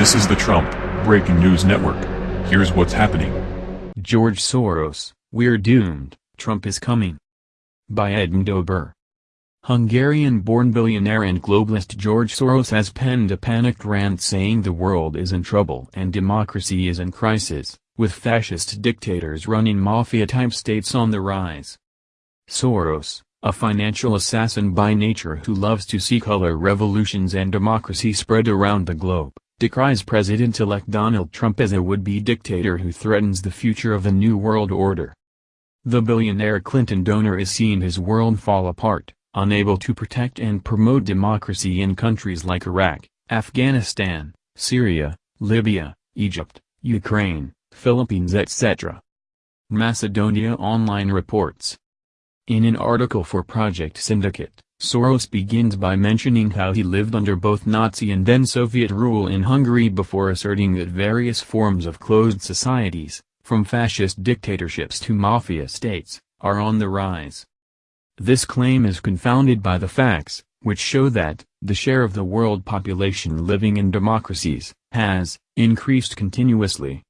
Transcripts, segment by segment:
This is the Trump Breaking News Network. Here's what's happening. George Soros, We're Doomed, Trump is Coming. By Edmondo Burr. Hungarian-born billionaire and globalist George Soros has penned a panicked rant saying the world is in trouble and democracy is in crisis, with fascist dictators running mafia-type states on the rise. Soros, a financial assassin by nature who loves to see color revolutions and democracy spread around the globe, decries President-elect Donald Trump as a would-be dictator who threatens the future of a new world order. The billionaire Clinton donor is seeing his world fall apart, unable to protect and promote democracy in countries like Iraq, Afghanistan, Syria, Libya, Egypt, Ukraine, Philippines etc. Macedonia Online reports. In an article for Project Syndicate, Soros begins by mentioning how he lived under both Nazi and then Soviet rule in Hungary before asserting that various forms of closed societies, from fascist dictatorships to mafia states, are on the rise. This claim is confounded by the facts, which show that, the share of the world population living in democracies, has, increased continuously.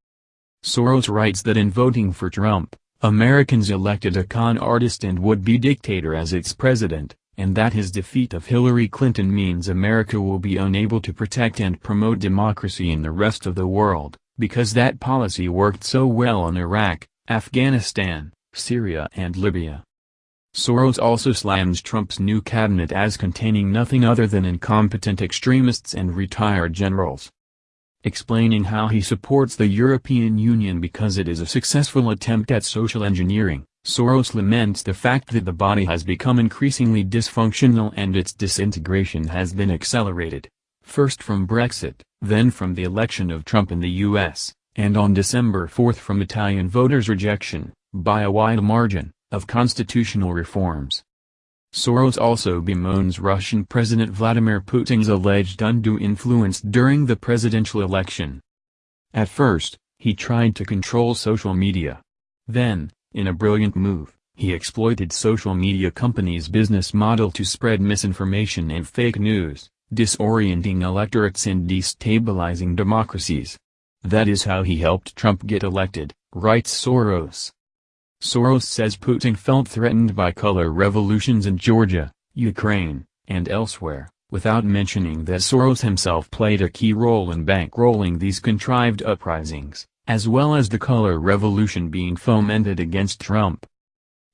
Soros writes that in voting for Trump, Americans elected a con artist and would-be dictator as its president, and that his defeat of Hillary Clinton means America will be unable to protect and promote democracy in the rest of the world, because that policy worked so well in Iraq, Afghanistan, Syria and Libya. Soros also slams Trump's new cabinet as containing nothing other than incompetent extremists and retired generals. Explaining how he supports the European Union because it is a successful attempt at social engineering, Soros laments the fact that the body has become increasingly dysfunctional and its disintegration has been accelerated, first from Brexit, then from the election of Trump in the U.S., and on December 4 from Italian voters' rejection, by a wide margin, of constitutional reforms. Soros also bemoans Russian President Vladimir Putin's alleged undue influence during the presidential election. At first, he tried to control social media. Then, in a brilliant move, he exploited social media companies' business model to spread misinformation and fake news, disorienting electorates and destabilizing democracies. That is how he helped Trump get elected, writes Soros. Soros says Putin felt threatened by color revolutions in Georgia, Ukraine, and elsewhere, without mentioning that Soros himself played a key role in bankrolling these contrived uprisings as well as the color revolution being fomented against Trump.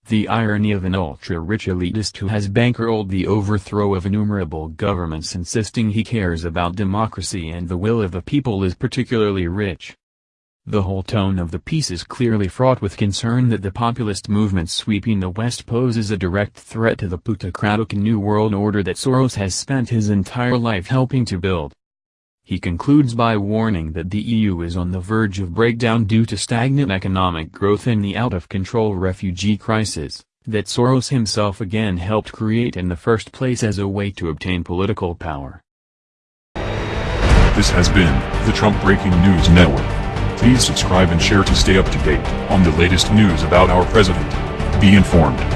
The irony of an ultra-rich elitist who has bankrolled the overthrow of innumerable governments insisting he cares about democracy and the will of the people is particularly rich. The whole tone of the piece is clearly fraught with concern that the populist movement sweeping the West poses a direct threat to the plutocratic New World Order that Soros has spent his entire life helping to build. He concludes by warning that the EU is on the verge of breakdown due to stagnant economic growth and the out-of-control refugee crisis, that Soros himself again helped create in the first place as a way to obtain political power. This has been the Trump Breaking News Network. Please subscribe and share to stay up to date on the latest news about our president. Be informed.